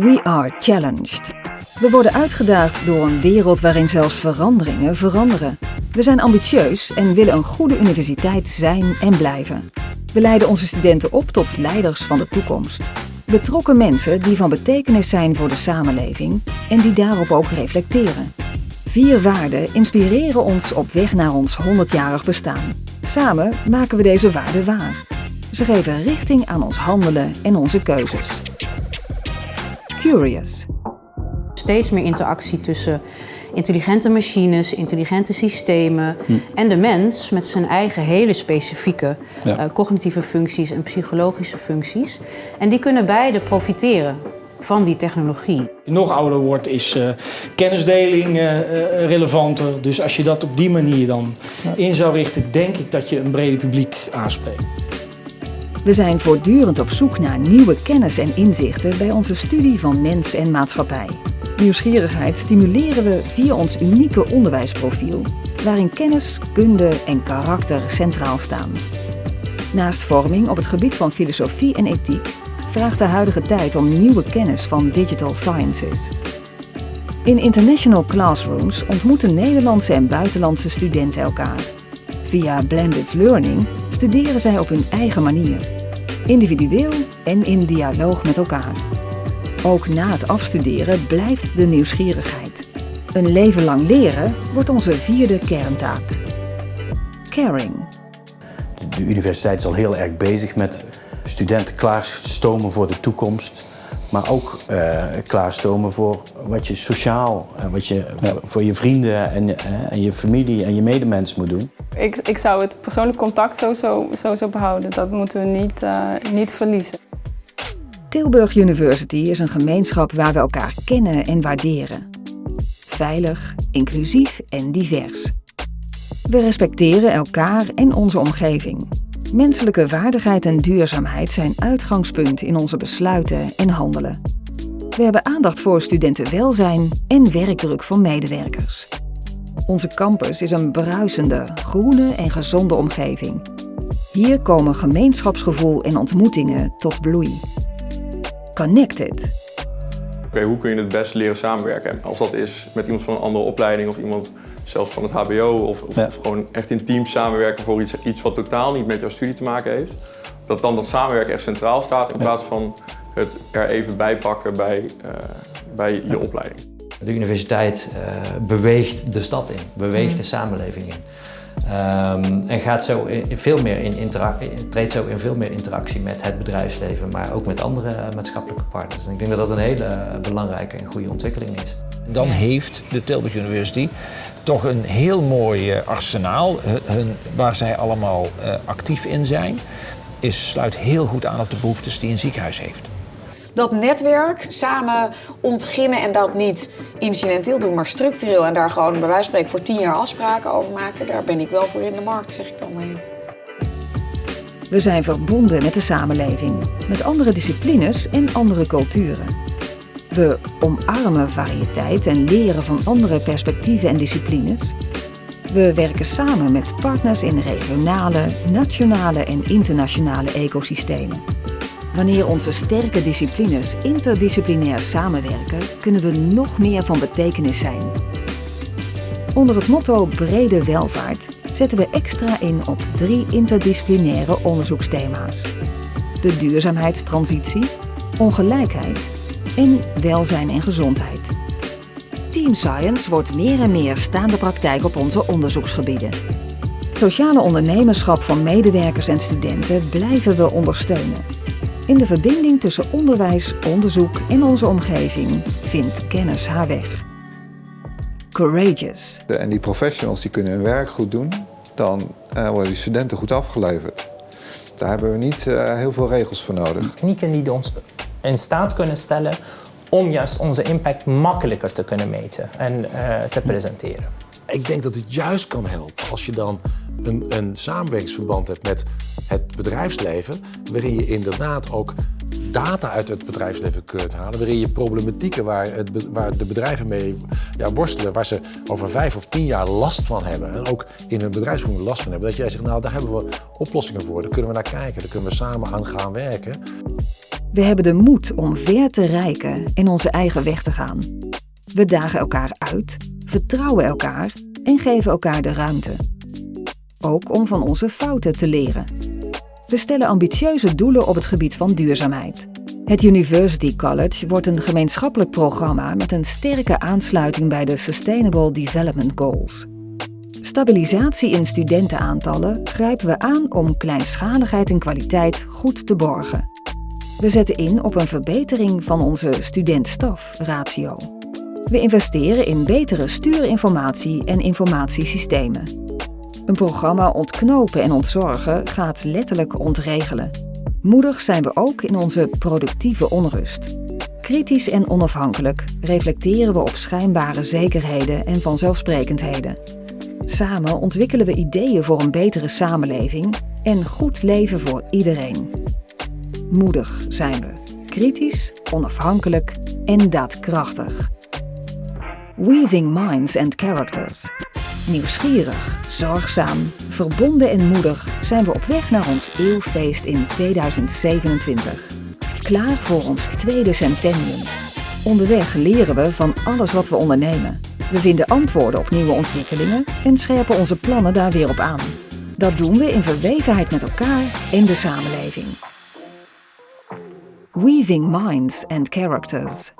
We are challenged. We worden uitgedaagd door een wereld waarin zelfs veranderingen veranderen. We zijn ambitieus en willen een goede universiteit zijn en blijven. We leiden onze studenten op tot leiders van de toekomst. Betrokken mensen die van betekenis zijn voor de samenleving en die daarop ook reflecteren. Vier waarden inspireren ons op weg naar ons 100-jarig bestaan. Samen maken we deze waarden waar. Ze geven richting aan ons handelen en onze keuzes. Curious. Steeds meer interactie tussen intelligente machines, intelligente systemen en de mens met zijn eigen hele specifieke Ja. eh, cognitieve functies en psychologische functies. En die kunnen beide profiteren van die technologie. nog ouder wordt, is eh, kennisdeling eh, eh, relevanter. Dus als je dat op die manier dan in zou richten, denk ik dat je een breder publiek aanspreekt. We zijn voortdurend op zoek naar nieuwe kennis en inzichten bij onze studie van mens en maatschappij. Nieuwsgierigheid stimuleren we via ons unieke onderwijsprofiel, waarin kennis, kunde en karakter centraal staan. Naast vorming op het gebied van filosofie en ethiek vraagt de huidige tijd om nieuwe kennis van digital sciences. In international classrooms ontmoeten Nederlandse en buitenlandse studenten elkaar. Via blended learning studeren zij op hun eigen manier, individueel en in dialoog met elkaar. Ook na het afstuderen blijft de nieuwsgierigheid. Een leven lang leren wordt onze vierde kerntaak. Caring. De universiteit is al heel erg bezig met studenten klaarstomen voor de toekomst. Maar ook eh, klaarstomen voor wat je sociaal, en wat je voor, voor je vrienden en, eh, en je familie en je medemens moet doen. Ik, ik zou het persoonlijk contact sowieso, sowieso behouden. Dat moeten we niet, eh, niet verliezen. Tilburg University is een gemeenschap waar we elkaar kennen en waarderen. Veilig, inclusief en divers. We respecteren elkaar en onze omgeving. Menselijke waardigheid en duurzaamheid zijn uitgangspunt in onze besluiten en handelen. We hebben aandacht voor studentenwelzijn en werkdruk voor medewerkers. Onze campus is een bruisende, groene en gezonde omgeving. Hier komen gemeenschapsgevoel en ontmoetingen tot bloei. Connected. Oké, hoe kun je het best leren samenwerken? Als dat is met iemand van een andere opleiding of iemand zelfs van het HBO of, of, Ja. of gewoon echt in teams samenwerken voor iets, iets wat totaal niet met jouw studie te maken heeft. Dat dan dat samenwerken echt centraal staat in plaats van het er even bij pakken bij, eh, bij je opleiding. De universiteit eh, beweegt de stad in, beweegt de samenleving in. Ehm, en gaat zo in, veel meer in treedt zo in veel meer interactie met het bedrijfsleven, maar ook met andere eh, maatschappelijke partners. En ik denk dat dat een hele belangrijke en goede ontwikkeling is. Dan heeft de Tilburg University toch een heel mooi eh, arsenaal hun, hun- waar zij allemaal eh, actief in zijn. Is, sluit heel goed aan op de behoeftes die een ziekenhuis heeft. dat netwerk samen ontginnen en dat niet incidenteel doen, maar structureel en daar gewoon bij wijze van spreken voor tien jaar afspraken over maken, daar ben ik wel voor in de markt, zeg ik dan maar. We zijn verbonden met de samenleving, met andere disciplines en andere culturen. We omarmen variëteit en leren van andere perspectieven en disciplines. We werken samen met partners in regionale, nationale en internationale ecosystemen. Wanneer onze sterke disciplines interdisciplinair samenwerken, kunnen we nog meer van betekenis zijn. Onder het motto Brede Welvaart zetten we extra in op drie interdisciplinaire onderzoeksthema's. De duurzaamheidstransitie, ongelijkheid en welzijn en gezondheid. Team Science wordt meer en meer staande praktijk op onze onderzoeksgebieden. Sociale ondernemerschap van medewerkers en studenten blijven we ondersteunen. In de verbinding tussen onderwijs, onderzoek en onze omgeving vindt kennis haar weg. Courageous. En die professionals die kunnen hun werk goed doen, dan eh, worden die studenten goed afgeleverd. Daar hebben we niet eh, heel veel regels voor nodig. technieken die ons in staat kunnen stellen om juist onze impact makkelijker te kunnen meten en eh, te presenteren. Ik denk dat het juist kan helpen als je dan een, een samenwerkingsverband hebt met het bedrijfsleven, waarin je inderdaad ook data uit het bedrijfsleven kunt halen, waarin je problematieken waar, het, waar de bedrijven mee ja, worstelen, waar ze over vijf of tien jaar last van hebben en ook in hun bedrijfsvoering last van hebben, dat jij zegt, nou daar hebben we oplossingen voor, daar kunnen we naar kijken, daar kunnen we samen aan gaan werken. We hebben de moed om ver te reiken en onze eigen weg te gaan. We dagen elkaar uit, vertrouwen elkaar en geven elkaar de ruimte. Ook om van onze fouten te leren. We stellen ambitieuze doelen op het gebied van duurzaamheid. Het University College wordt een gemeenschappelijk programma met een sterke aansluiting bij de Sustainable Development Goals. Stabilisatie in studentenaantallen grijpen we aan om kleinschaligheid en kwaliteit goed te borgen. We zetten in op een verbetering van onze student-staf-ratio. We investeren in betere stuurinformatie en informatiesystemen. Een programma Ontknopen en Ontzorgen gaat letterlijk ontregelen. Moedig zijn we ook in onze productieve onrust. Kritisch en onafhankelijk reflecteren we op schijnbare zekerheden en vanzelfsprekendheden. Samen ontwikkelen we ideeën voor een betere samenleving en goed leven voor iedereen. Moedig zijn we. Kritisch, onafhankelijk en daadkrachtig. Weaving minds and characters. Nieuwsgierig, zorgzaam, verbonden en moedig zijn we op weg naar ons eeuwfeest in 2027. Klaar voor ons tweede centennium. Onderweg leren we van alles wat we ondernemen. We vinden antwoorden op nieuwe ontwikkelingen en scherpen onze plannen daar weer op aan. Dat doen we in verwevenheid met elkaar en de samenleving. Weaving Minds and Characters